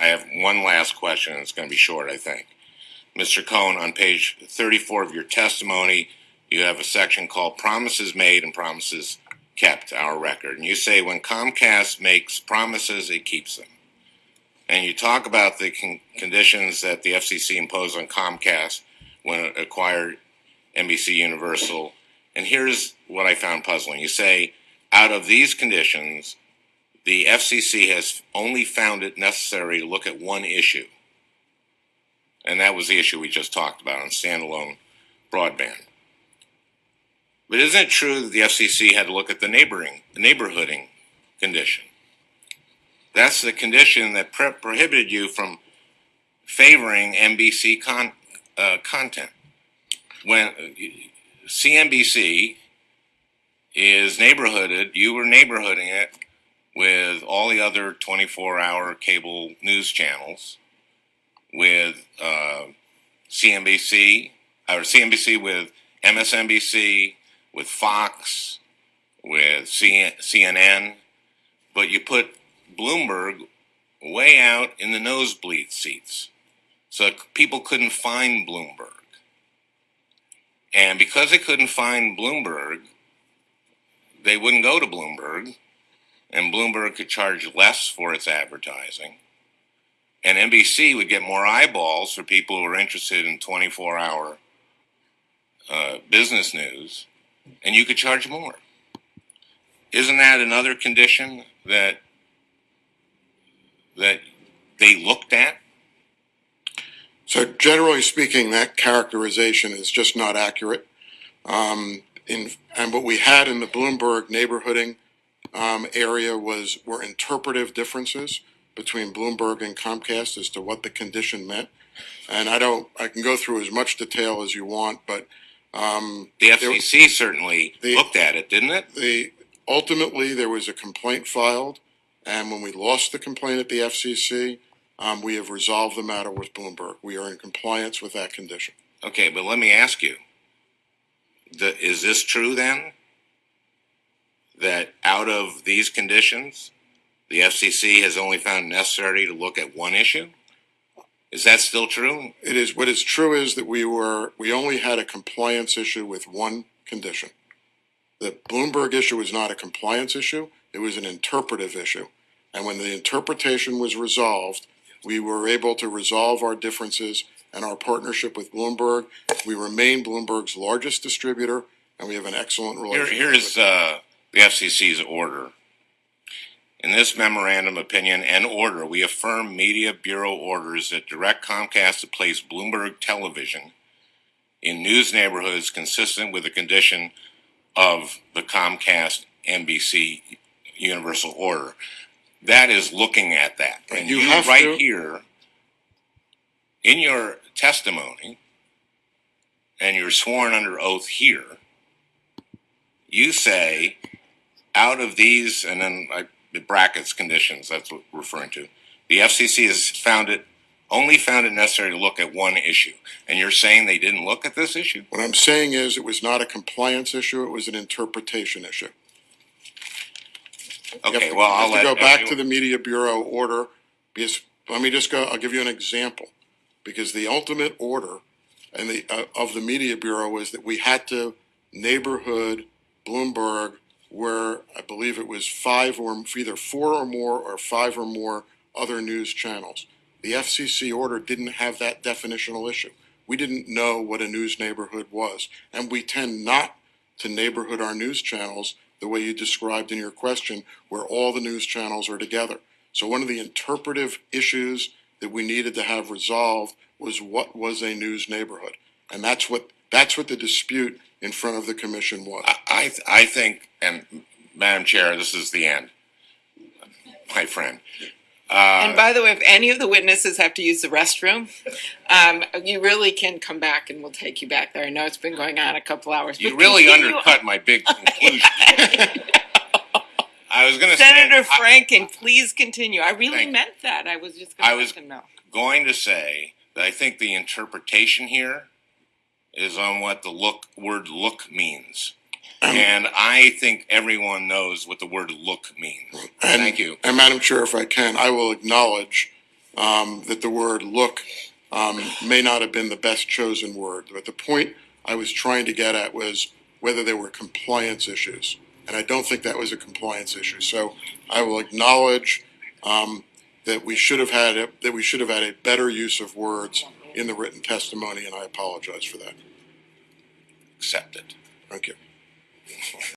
I have one last question, and it's going to be short, I think. Mr. Cohen, on page 34 of your testimony, you have a section called Promises Made and Promises Kept, our record. And you say when Comcast makes promises, it keeps them. And you talk about the con- conditions that the FCC imposed on Comcast when it acquired NBC Universal. And here's what I found puzzling. You say, out of these conditions, the FCC has only found it necessary to look at one issue. And that was the issue we just talked about on standalone broadband. But isn't it true that the FCC had to look at the neighboring, the neighborhooding condition? That's the condition that prohibited you from favoring NBC con- uh, content. When CNBC is neighborhooded, you were neighborhooding it with all the other 24 hour cable news channels, with uh, CNBC, or CNBC with MSNBC, with Fox, with CNN, but you put Bloomberg way out in the nosebleed seats. So people couldn't find Bloomberg. And because they couldn't find Bloomberg, they wouldn't go to Bloomberg, and Bloomberg could charge less for its advertising. And NBC would get more eyeballs for people who are interested in 24 hour uh, business news and you could charge more. Isn't that another condition that that they looked at? So generally speaking, that characterization is just not accurate. Um, in, and what we had in the Bloomberg neighborhooding um, area was were interpretive differences between Bloomberg and Comcast as to what the condition meant. And I don't, I can go through as much detail as you want, but um, The FCC certainly The- looked at it, didn't it? the ultimately there was a complaint filed, and when we lost the complaint at the FCC, um, we have resolved the matter with Bloomberg. We are in compliance with that condition. Okay, but let me ask you. The, is this true then? That out of these conditions, the FCC has only found necessary to look at one issue? Is that still true? It is what is true is that we were we only had a compliance issue with one condition. The Bloomberg issue was not a compliance issue; it was an interpretive issue. And when the interpretation was resolved, we were able to resolve our differences and our partnership with Bloomberg. We remain Bloomberg's largest distributor, and we have an excellent Here, relationship. here's uh, the FCC's order. In this memorandum opinion and order, we affirm Media Bureau orders that direct Comcast to place Bloomberg Television in news neighborhoods consistent with the condition of the Comcast NBC Universal Order. That is looking at that. And You you, have right to- here in your testimony, and you're sworn under oath here, you say out of these, and then I, the brackets conditions, that's what we're referring to. The FCC has found it, only found it necessary to look at one issue. And you're saying they didn't look at this issue? What I'm saying is, it was not a compliance issue; it was an interpretation issue. You have Okay, to- well, I'll have let. to go back to the Media Bureau order, because, let me just go, I'll give you an example. Because the ultimate order and the, uh, of the Media Bureau is that we had to neighborhood Bloomberg where I believe it was five or, either four or more or five or more other news channels. The FCC order didn't have that definitional issue. We didn't know what a news neighborhood was, and we tend not to neighborhood our news channels the way you described in your question, where all the news channels are together. So one of the interpretive issues that we needed to have resolved was what was a news neighborhood? And that's what, that's what the dispute in front of the commission was. I, I, th- I think, and Madam Chair, this is the end. My friend. And by the way, if any of the witnesses have to use the restroom, um, you really can come back and we'll take you back there. I know it's been going on a couple hours. You really continue- undercut my big conclusion. I was gonna say. Senator I- Franken, please continue. I really you. meant that. I was just I gonna was- let them know. going to say that I think the interpretation here is on what the look word look means. And I think everyone knows what the word look means. And- Thank you. And Madam Chair, if I can, I will acknowledge um, that the word look, um, may not have been the best chosen word. But the point I was trying to get at was whether there were compliance issues. And I don't think that was a compliance issue. So I will acknowledge, um, that we should have had, a- that we should have had a better use of words in the written testimony, and I apologize for that. Accept it. Thank you.